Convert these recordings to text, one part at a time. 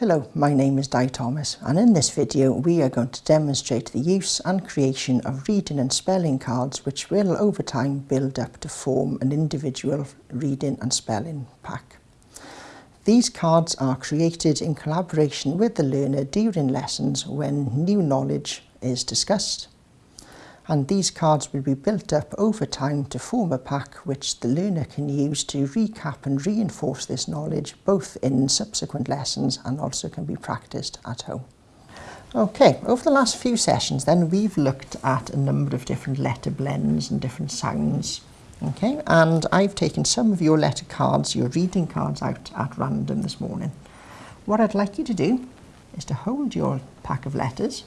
Hello, my name is Di Thomas and in this video we are going to demonstrate the use and creation of reading and spelling cards which will over time build up to form an individual reading and spelling pack. These cards are created in collaboration with the learner during lessons when new knowledge is discussed and these cards will be built up over time to form a pack which the learner can use to recap and reinforce this knowledge both in subsequent lessons and also can be practiced at home. Okay, over the last few sessions then we've looked at a number of different letter blends and different sounds. Okay, and I've taken some of your letter cards, your reading cards out at random this morning. What I'd like you to do is to hold your pack of letters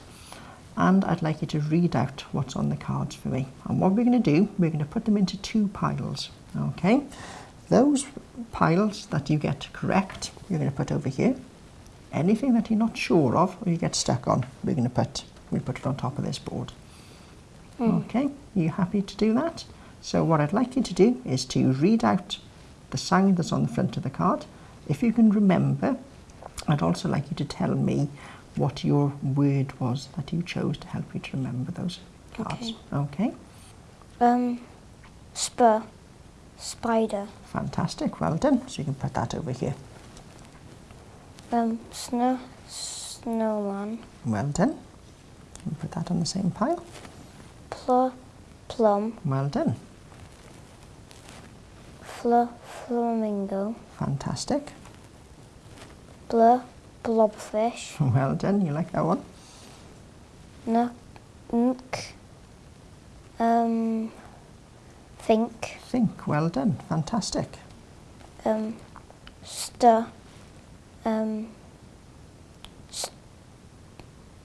and I'd like you to read out what's on the cards for me. And what we're going to do, we're going to put them into two piles. Okay, those piles that you get correct, you're going to put over here. Anything that you're not sure of or you get stuck on, we're going to put, we put it on top of this board. Mm. Okay, are you happy to do that? So what I'd like you to do is to read out the sound that's on the front of the card. If you can remember, I'd also like you to tell me what your word was that you chose to help you to remember those cards. Okay. okay. Um, spur, spider. Fantastic, well done. So you can put that over here. Um, snow, snowman. Well done. You put that on the same pile. Pl plum. Well done. Fl flamingo. Fantastic. Blur, blobfish. Well done, you like that one? Nook, um, think. Think, well done, fantastic. Um, stir, um, st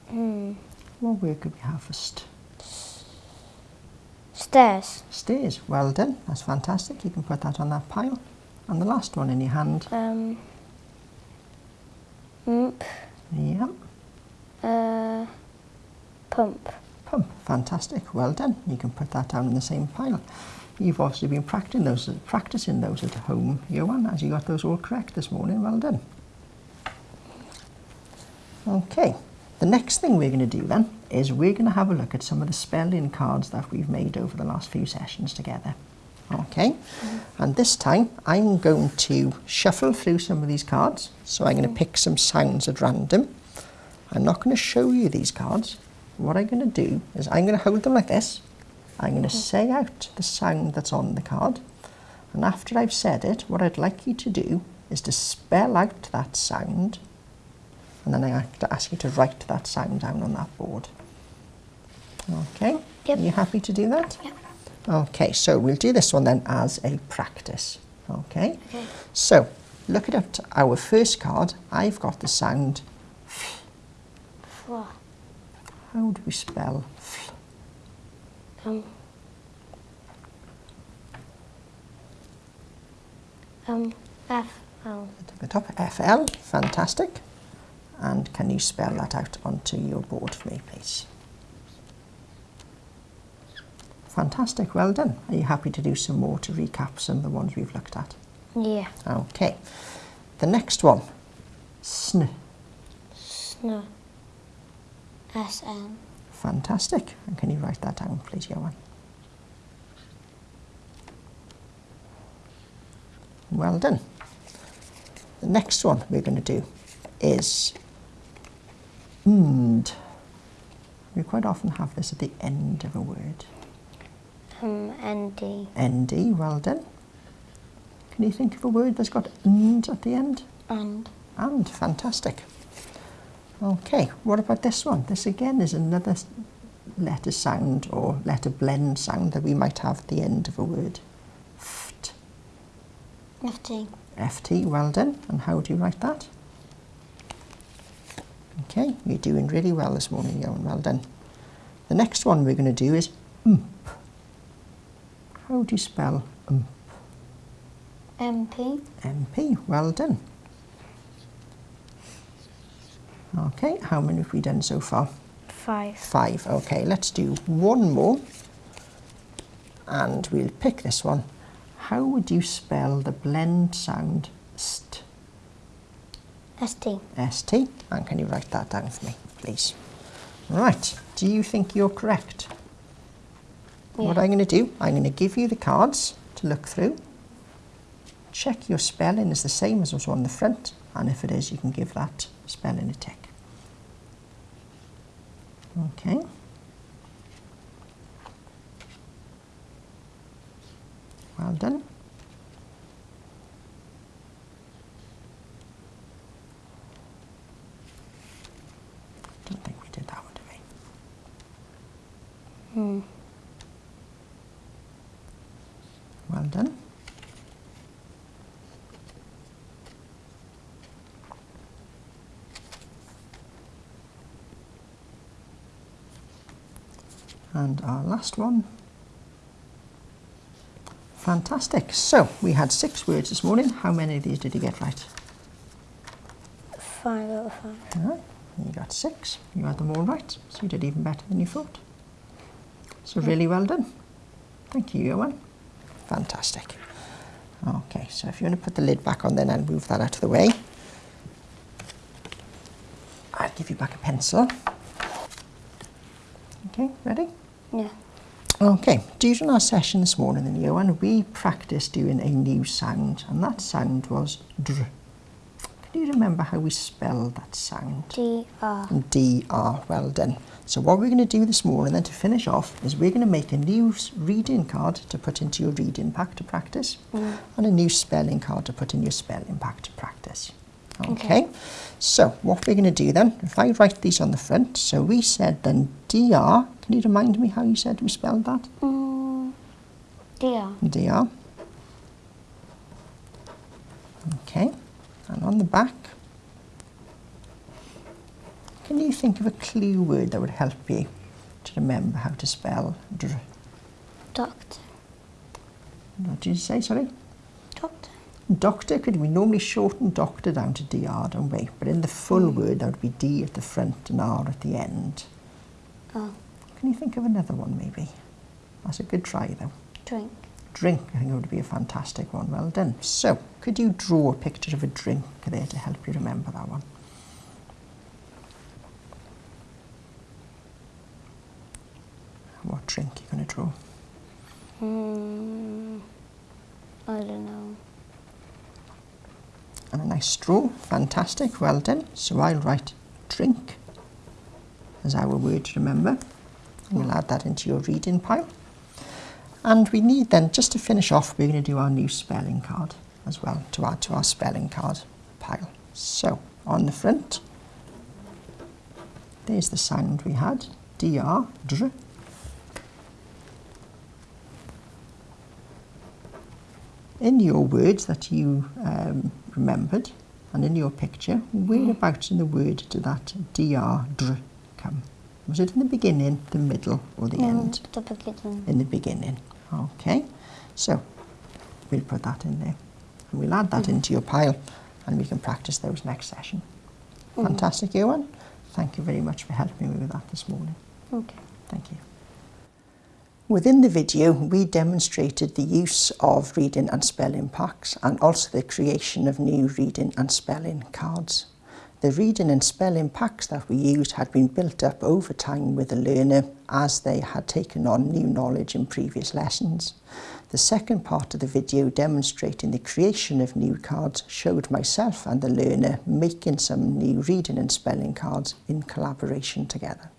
hmm. What word could we have for st? Stairs. Stairs, well done, that's fantastic. You can put that on that pile. And the last one in your hand. Um, Mp. Yep. Uh, pump. Pump. Fantastic. Well done. You can put that down in the same pile. You've obviously been practicing those, practicing those at home, Johan, as you got those all correct this morning. Well done. Okay. The next thing we're going to do then is we're going to have a look at some of the spelling cards that we've made over the last few sessions together. Okay, and this time I'm going to shuffle through some of these cards. So I'm going to pick some sounds at random. I'm not going to show you these cards. What I'm going to do is I'm going to hold them like this. I'm going to say out the sound that's on the card. And after I've said it, what I'd like you to do is to spell out that sound. And then I have to ask you to write that sound down on that board. Okay, yep. are you happy to do that? Yep. Okay, so we'll do this one then as a practice. Okay, okay. so look at our first card. I've got the sound f. Fl. How do we spell f? Um. Um, F L. At the top, F L, fantastic. And can you spell that out onto your board for me, please? Fantastic, well done. Are you happy to do some more to recap some of the ones we've looked at? Yeah. Okay. The next one, sn. Sn. S-N. Fantastic. And can you write that down, please, Johan? Well done. The next one we're going to do is and. We quite often have this at the end of a word. Um, ND. ND, well done. Can you think of a word that's got and at the end? And. And, fantastic. Okay, what about this one? This again is another letter sound or letter blend sound that we might have at the end of a word. Ft. FT. FT, well done. And how do you write that? Okay, you're doing really well this morning, Johan, well done. The next one we're going to do is ump. How do you spell ump? MP. MP, well done. Okay, how many have we done so far? Five. Five, okay, let's do one more. And we'll pick this one. How would you spell the blend sound st? S-T. ST. And can you write that down for me, please? Right, do you think you're correct? What I'm going to do, I'm going to give you the cards to look through. Check your spelling is the same as what's on the front, and if it is, you can give that spelling a tick. Okay. Well done. Don't think we did that one, did we? Hmm. Well done. And our last one. Fantastic. So we had six words this morning. How many of these did you get right? Five out of five. All right. You got six. You had them all right. So you did even better than you thought. So really well done. Thank you, Johan. Fantastic. Okay, so if you want to put the lid back on then I'll move that out of the way. I'll give you back a pencil. Okay, ready? Yeah. Okay, during our session this morning in then, Johan, we practiced doing a new sound and that sound was dr. Can you remember how we spelled that sound? D-R. DR. Well done. So what we're going to do this morning and then to finish off is we're going to make a new reading card to put into your reading pack to practice and a new spelling card to put in your spelling pack to practice. Okay. Okay. So what we're going to do then, if I write these on the front, so we said then DR. Can you remind me how you said we spelled that? Mm. D-R. DR. Okay, and on the back, can you think of a clue word that would help you to remember how to spell dr? Doctor. What did you say, sorry? Doctor. Doctor could we normally shorten doctor down to DR, don't we? But in the full mm. word, that would be D at the front and R at the end. Oh. Can you think of another one, maybe? That's a good try, though. Drink. Drink, I think it would be a fantastic one. Well done. So, could you draw a picture of a drink there to help you remember that one? What drink are you going to draw? Hmm. I don't know. And a nice straw. Fantastic. Well done. So I'll write drink as our word to remember. We'll add that into your reading pile. And we need then, just to finish off, we're going to do our new spelling card as well to add to our spelling card pile. So, on the front, there's the sound we had, dr, dr. In your words that you um, remembered, and in your picture, whereabouts in the word did that dr, dr come? Was it in the beginning, the middle, or the end? Mm, the beginning. in the beginning. Okay, so we'll put that in there. And we'll add that into your pile and we can practice those next session. Fantastic, Ewan. Thank you very much for helping me with that this morning. Okay. Thank you. Within the video, we demonstrated the use of reading and spelling packs and also the creation of new reading and spelling cards. The reading and spelling packs that we used had been built up over time with the learner as they had taken on new knowledge in previous lessons. The second part of the video demonstrating the creation of new cards showed myself and the learner making some new reading and spelling cards in collaboration together.